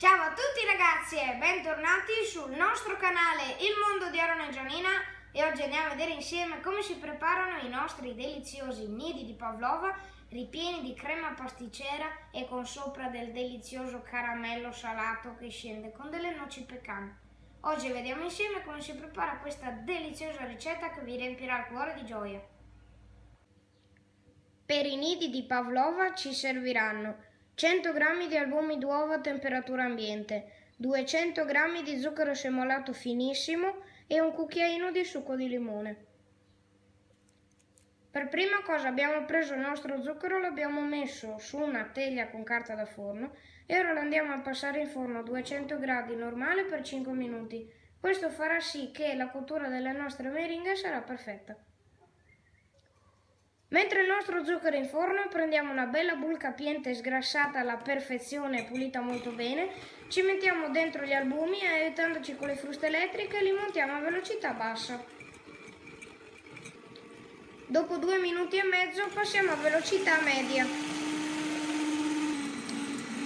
Ciao a tutti ragazzi e bentornati sul nostro canale Il Mondo di Aaron e Gianina e oggi andiamo a vedere insieme come si preparano i nostri deliziosi nidi di pavlova ripieni di crema pasticcera e con sopra del delizioso caramello salato che scende con delle noci pecan. Oggi vediamo insieme come si prepara questa deliziosa ricetta che vi riempirà il cuore di gioia. Per i nidi di pavlova ci serviranno 100 g di albumi d'uovo a temperatura ambiente, 200 g di zucchero semolato finissimo e un cucchiaino di succo di limone. Per prima cosa abbiamo preso il nostro zucchero, l'abbiamo messo su una teglia con carta da forno e ora lo andiamo a passare in forno a 200 gradi normale per 5 minuti. Questo farà sì che la cottura delle nostre meringhe sarà perfetta. Mentre il nostro zucchero è in forno prendiamo una bella bull capiente sgrassata alla perfezione e pulita molto bene, ci mettiamo dentro gli albumi e aiutandoci con le fruste elettriche li montiamo a velocità bassa. Dopo due minuti e mezzo passiamo a velocità media.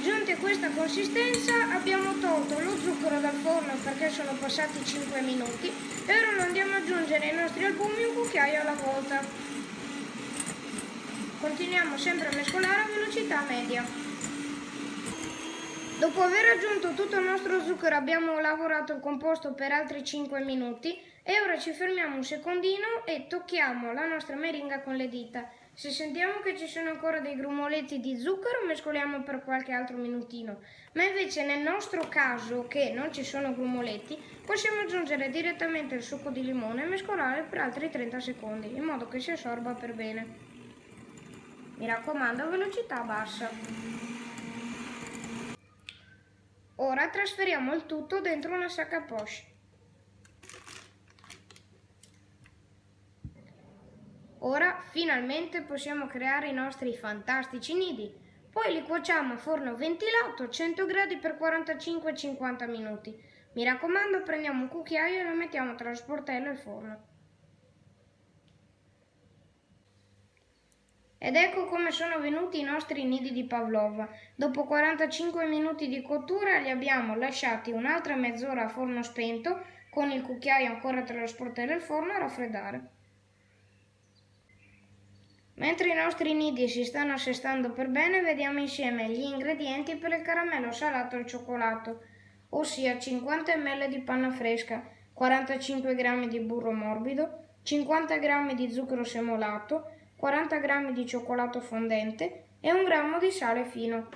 Giunti a questa consistenza abbiamo tolto lo zucchero dal forno perché sono passati 5 minuti e ora andiamo ad aggiungere ai nostri albumi un cucchiaio alla volta. Continuiamo sempre a mescolare a velocità media. Dopo aver aggiunto tutto il nostro zucchero abbiamo lavorato il composto per altri 5 minuti e ora ci fermiamo un secondino e tocchiamo la nostra meringa con le dita. Se sentiamo che ci sono ancora dei grumoletti di zucchero mescoliamo per qualche altro minutino, ma invece nel nostro caso che non ci sono grumoletti possiamo aggiungere direttamente il succo di limone e mescolare per altri 30 secondi in modo che si assorba per bene. Mi raccomando, velocità bassa. Ora trasferiamo il tutto dentro una sacca poche. Ora finalmente possiamo creare i nostri fantastici nidi. Poi li cuociamo a forno ventilato a 100 gradi per 45-50 minuti. Mi raccomando, prendiamo un cucchiaio e lo mettiamo tra lo sportello e il forno. Ed ecco come sono venuti i nostri nidi di pavlova. Dopo 45 minuti di cottura li abbiamo lasciati un'altra mezz'ora a forno spento con il cucchiaio ancora tra lo sportello e il forno a raffreddare. Mentre i nostri nidi si stanno assestando per bene, vediamo insieme gli ingredienti per il caramello salato al cioccolato, ossia 50 ml di panna fresca, 45 g di burro morbido, 50 g di zucchero semolato, 40 g di cioccolato fondente e un grammo di sale fino.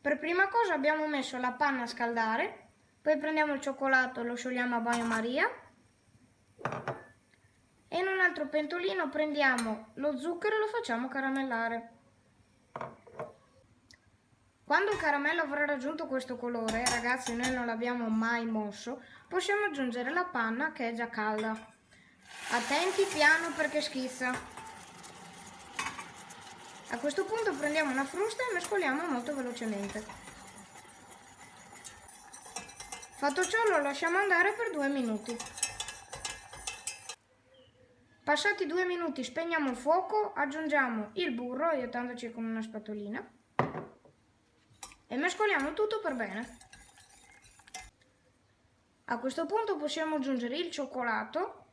Per prima cosa abbiamo messo la panna a scaldare, poi prendiamo il cioccolato e lo sciogliamo a bagnomaria e in un altro pentolino prendiamo lo zucchero e lo facciamo caramellare. Quando il caramello avrà raggiunto questo colore, ragazzi noi non l'abbiamo mai mosso, possiamo aggiungere la panna che è già calda. Attenti piano perché schizza. A questo punto prendiamo una frusta e mescoliamo molto velocemente. Fatto ciò lo lasciamo andare per due minuti. Passati due minuti spegniamo il fuoco, aggiungiamo il burro aiutandoci con una spatolina e mescoliamo tutto per bene. A questo punto possiamo aggiungere il cioccolato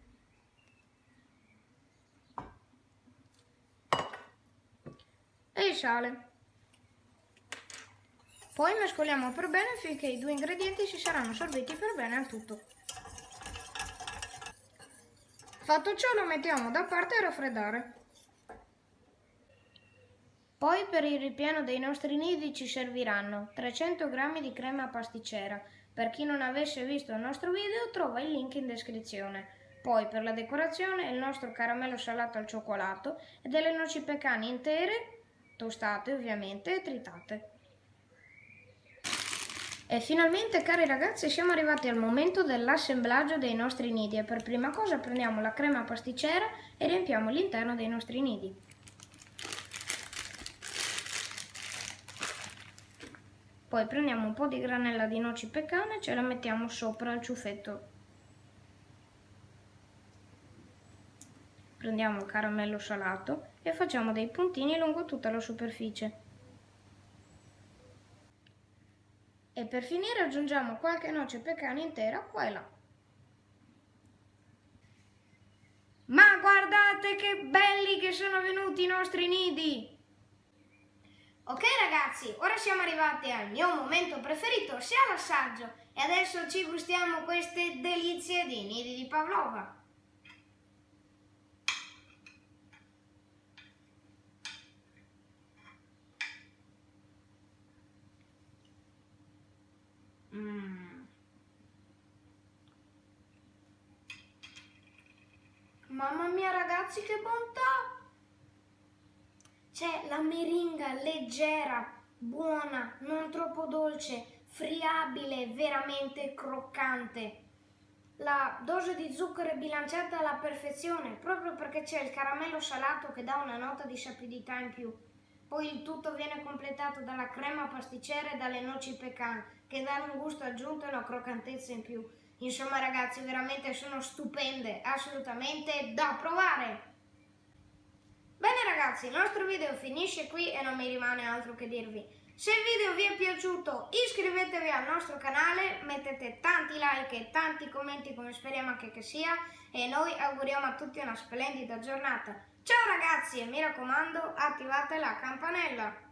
e il sale. Poi mescoliamo per bene finché i due ingredienti si saranno assorbiti per bene al tutto. Fatto ciò lo mettiamo da parte a raffreddare. Poi per il ripieno dei nostri nidi ci serviranno 300 g di crema pasticcera. Per chi non avesse visto il nostro video trova il link in descrizione. Poi per la decorazione il nostro caramello salato al cioccolato e delle noci pecane intere tostate ovviamente e tritate. E finalmente cari ragazzi siamo arrivati al momento dell'assemblaggio dei nostri nidi e per prima cosa prendiamo la crema pasticcera e riempiamo l'interno dei nostri nidi. Poi prendiamo un po' di granella di noci peccane e ce la mettiamo sopra il ciuffetto. Prendiamo il caramello salato e facciamo dei puntini lungo tutta la superficie. E per finire aggiungiamo qualche noce pecana intera qua e là. Ma guardate che belli che sono venuti i nostri nidi! Ok ragazzi, ora siamo arrivati al mio momento preferito, sia l'assaggio. E adesso ci gustiamo queste delizie di nidi di Pavlova. Mamma mia ragazzi che bontà! C'è la meringa leggera, buona, non troppo dolce, friabile, veramente croccante. La dose di zucchero è bilanciata alla perfezione, proprio perché c'è il caramello salato che dà una nota di sapidità in più. Poi il tutto viene completato dalla crema pasticcera e dalle noci pecan, che danno un gusto aggiunto e una croccantezza in più. Insomma ragazzi, veramente sono stupende, assolutamente da provare! Bene ragazzi, il nostro video finisce qui e non mi rimane altro che dirvi. Se il video vi è piaciuto iscrivetevi al nostro canale, mettete tanti like e tanti commenti come speriamo anche che sia e noi auguriamo a tutti una splendida giornata. Ciao ragazzi e mi raccomando attivate la campanella!